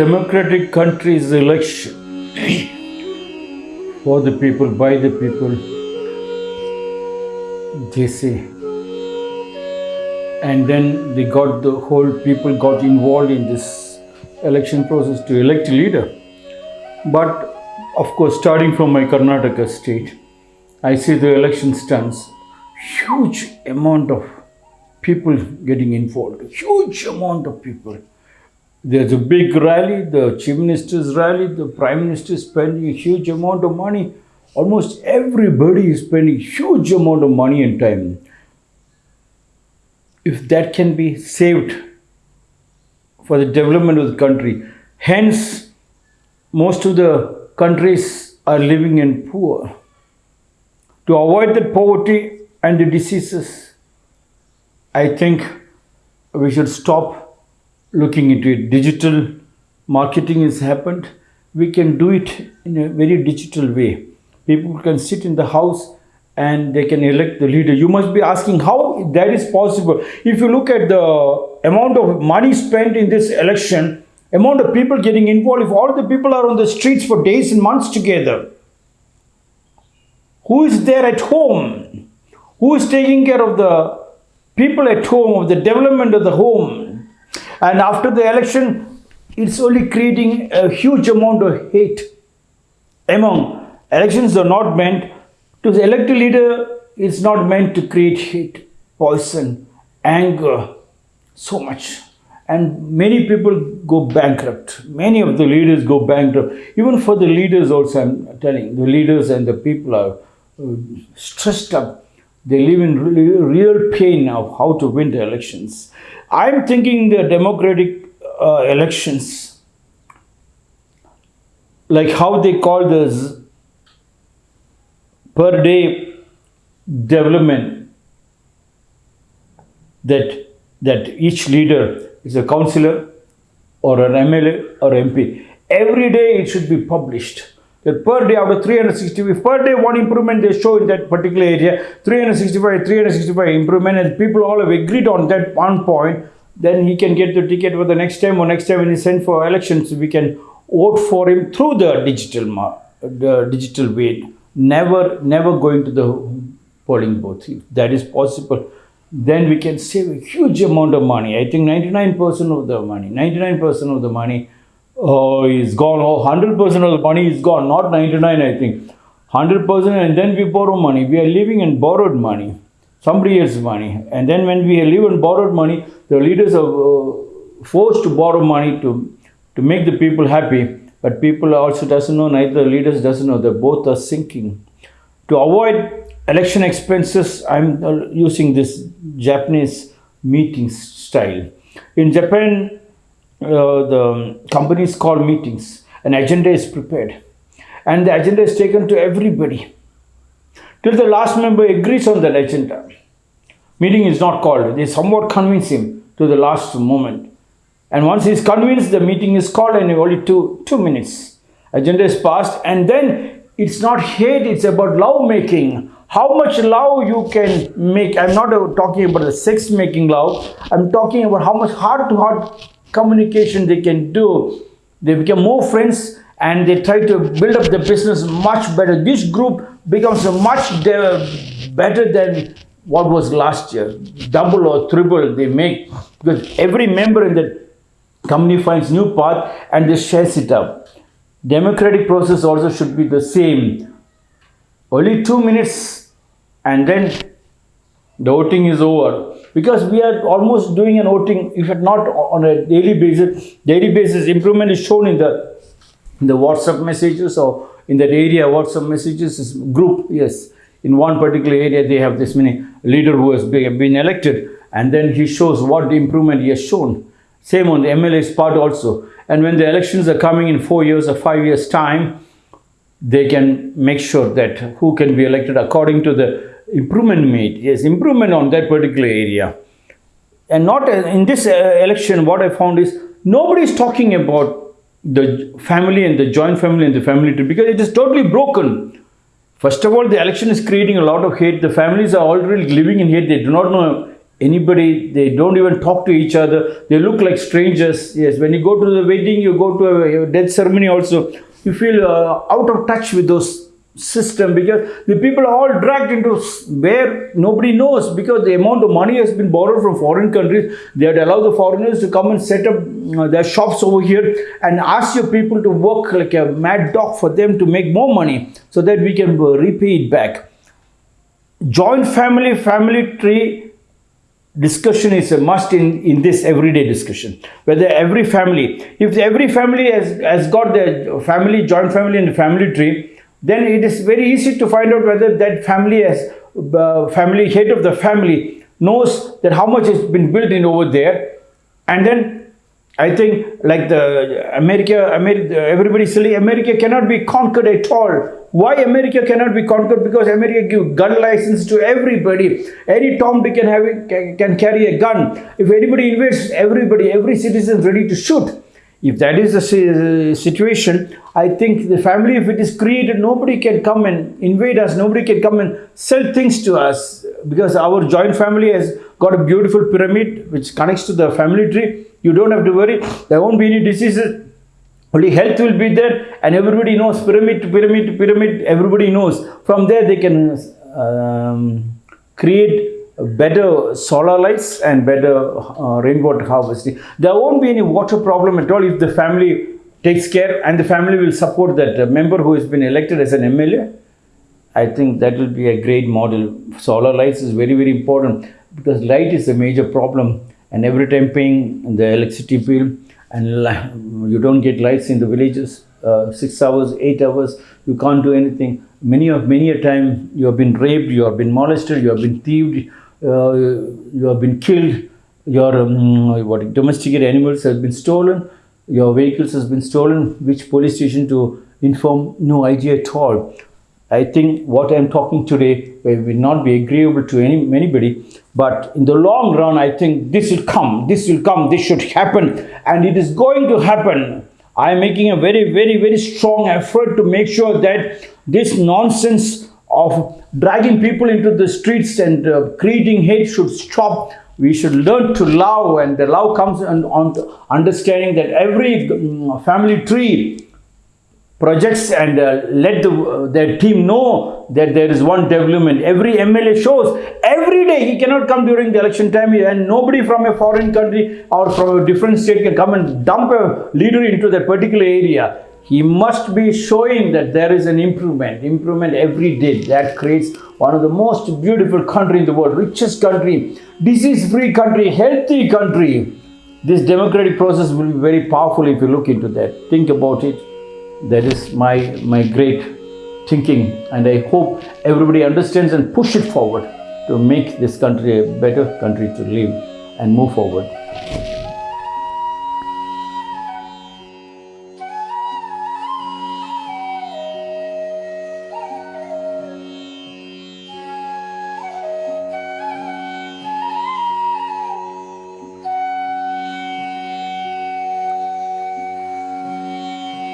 democratic country's election for the people, by the people, they say. And then they got the whole people got involved in this election process to elect a leader. But of course, starting from my Karnataka state, I see the election stands huge amount of people getting involved, huge amount of people. There's a big rally, the chief minister's rally, the prime minister is spending a huge amount of money. Almost everybody is spending huge amount of money and time. If that can be saved for the development of the country, hence most of the countries are living in poor. To avoid that poverty and the diseases, I think we should stop looking into it. Digital marketing has happened. We can do it in a very digital way. People can sit in the house and they can elect the leader. You must be asking how that is possible. If you look at the amount of money spent in this election, amount of people getting involved, if all the people are on the streets for days and months together, who is there at home? Who is taking care of the people at home, of the development of the home? And after the election, it's only creating a huge amount of hate among elections are not meant to elect a leader it's not meant to create hate poison anger so much. And many people go bankrupt. Many of the leaders go bankrupt. Even for the leaders also i'm telling the leaders and the people are uh, stressed up they live in real pain of how to win the elections i'm thinking the democratic uh, elections like how they call this per day development that that each leader is a councillor or an MLA or MP. Every day it should be published. That per day out of 365, per day one improvement they show in that particular area, 365, 365 improvement and people all have agreed on that one point, then he can get the ticket for the next time or next time when he sent for elections, we can vote for him through the digital, the digital way. Never never going to the polling booth if that is possible. Then we can save a huge amount of money. I think 99% of the money 99% of the money uh, is gone. Oh 100% of the money is gone. Not 99 i think. 100% and then we borrow money. We are living in borrowed money. Somebody else's money. And then when we live in borrowed money the leaders are uh, forced to borrow money to to make the people happy. But people also doesn't know neither the leaders doesn't know. They both are sinking. To avoid election expenses i'm uh, using this japanese meeting style. In japan Uh, the um, companies call meetings an agenda is prepared and the agenda is taken to everybody till the last member agrees on that agenda meeting is not called they somewhat convince him to the last moment and once he is convinced, the meeting is called and only two, two minutes. Agenda is passed and then it's not hate, it's about love making. How much love you can make. I'm not talking about the sex making love. I'm talking about how much heart to heart communication they can do. They become more friends and they try to build up the business much better. This group becomes much better than what was last year. Double or triple they make because every member in the company finds new path and they shares it up. Democratic process also should be the same. Only two minutes and then the voting is over. Because we are almost doing an voting if not on a daily basis daily basis improvement is shown in the in the whatsapp messages or in that area whatsapp messages is group yes. In one particular area they have this many leader who has been elected. And then he shows what improvement he has shown. Same on the MLA's part also. And when the elections are coming in four years or five years time, they can make sure that who can be elected according to the improvement made. Yes, improvement on that particular area. And not uh, in this uh, election, what I found is nobody is talking about the family and the joint family and the family tree because it is totally broken. First of all, the election is creating a lot of hate. The families are already living in hate. They do not know anybody they don't even talk to each other they look like strangers yes when you go to the wedding you go to a, a death ceremony also you feel uh, out of touch with those system because the people are all dragged into where nobody knows because the amount of money has been borrowed from foreign countries. They had allowed the foreigners to come and set up uh, their shops over here and ask your people to work like a mad dog for them to make more money so that we can uh, repay it back. Joint family family tree discussion is a must in, in this everyday discussion. Whether every family if every family has, has got their family joint family and family tree then it is very easy to find out whether that family has uh, family head of the family knows that how much has been built in over there and then I think like the America, America, everybody saying America cannot be conquered at all. Why America cannot be conquered? Because America give gun license to everybody. Any Tom, Dick, and Harry can, can carry a gun. If anybody invades, everybody, every citizen is ready to shoot. If that is the situation, I think the family, if it is created, nobody can come and invade us. Nobody can come and sell things to us because our joint family has got a beautiful pyramid which connects to the family tree. You don't have to worry. There won't be any diseases. Only health will be there, and everybody knows pyramid pyramid pyramid. Everybody knows. From there, they can um, create better solar lights and better uh, rainwater harvesting. There won't be any water problem at all if the family takes care and the family will support that member who has been elected as an MLA. I think that will be a great model. Solar lights is very, very important because light is a major problem. And every time paying the electricity bill and you don't get lights in the villages, uh, six hours, eight hours, you can't do anything. Many of many a time you have been raped, you have been molested, you have been thieved, uh, you have been killed. Your um, what domesticated animals have been stolen. Your vehicles has been stolen. Which police station to inform? No idea at all. I think what I'm talking today will not be agreeable to any anybody, but in the long run, I think this will come, this will come, this should happen, and it is going to happen. I am making a very, very, very strong effort to make sure that this nonsense of dragging people into the streets and uh, creating hate should stop. We should learn to love, and the love comes on, on understanding that every mm, family tree projects and uh, let the, uh, their team know that there is one development. Every MLA shows every day he cannot come during the election time and nobody from a foreign country or from a different state can come and dump a leader into that particular area. He must be showing that there is an improvement, improvement every day. That creates one of the most beautiful country in the world, richest country, disease-free country, healthy country. This democratic process will be very powerful if you look into that. Think about it that is my my great thinking and i hope everybody understands and push it forward to make this country a better country to live and move forward